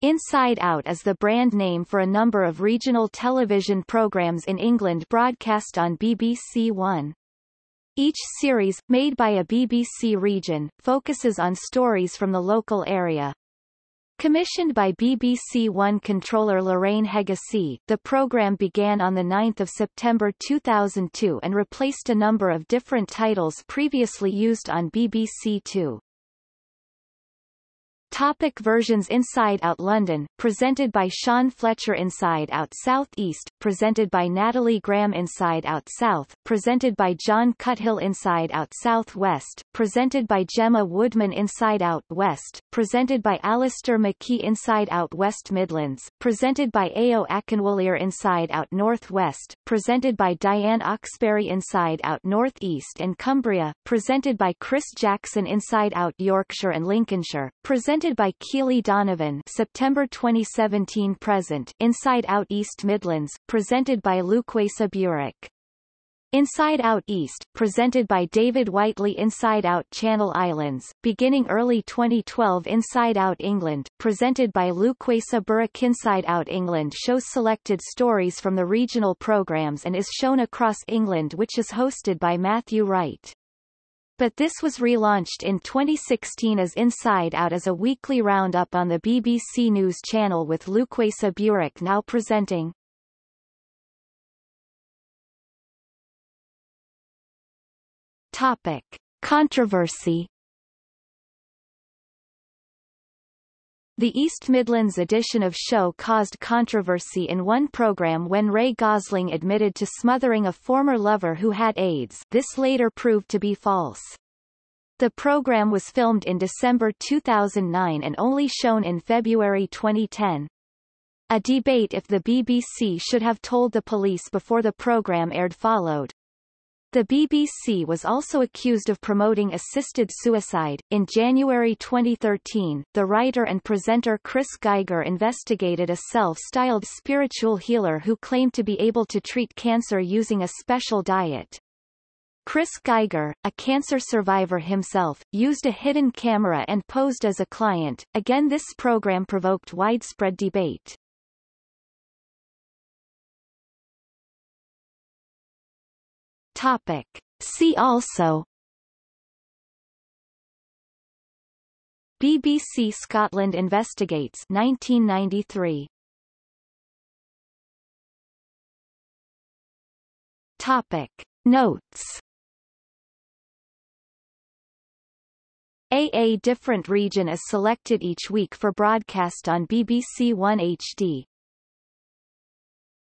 Inside Out is the brand name for a number of regional television programs in England broadcast on BBC One. Each series, made by a BBC region, focuses on stories from the local area. Commissioned by BBC One controller Lorraine Heggessey, the program began on 9 September 2002 and replaced a number of different titles previously used on BBC Two. Topic versions Inside Out London, presented by Sean Fletcher Inside Out South East, presented by Natalie Graham Inside Out South, presented by John Cuthill Inside Out South West, presented by Gemma Woodman Inside Out West, presented by Alistair McKee Inside Out West Midlands, presented by Ayo Akinwolere Inside Out North West, presented by Diane Oxberry Inside Out North East and Cumbria, presented by Chris Jackson Inside Out Yorkshire and Lincolnshire, presented By Keely Donovan September 2017 present Inside Out East Midlands, presented by Lukwesa Burak. Inside Out East, presented by David Whiteley Inside Out Channel Islands, beginning early 2012 Inside Out England, presented by Lukwesa Burak Inside Out England shows selected stories from the regional programs and is shown across England which is hosted by Matthew Wright. But this was relaunched in 2016 as Inside Out as a weekly roundup on the BBC News channel with Lukwesa Burak now presenting. Topic. Controversy The East Midlands edition of show caused controversy in one program when Ray Gosling admitted to smothering a former lover who had AIDS this later proved to be false. The program was filmed in December 2009 and only shown in February 2010. A debate if the BBC should have told the police before the program aired followed. The BBC was also accused of promoting assisted suicide. In January 2013, the writer and presenter Chris Geiger investigated a self-styled spiritual healer who claimed to be able to treat cancer using a special diet. Chris Geiger, a cancer survivor himself, used a hidden camera and posed as a client. Again this program provoked widespread debate. Topic. See also BBC Scotland Investigates 1993 Topic Notes A a different region is selected each week for broadcast on BBC One HD.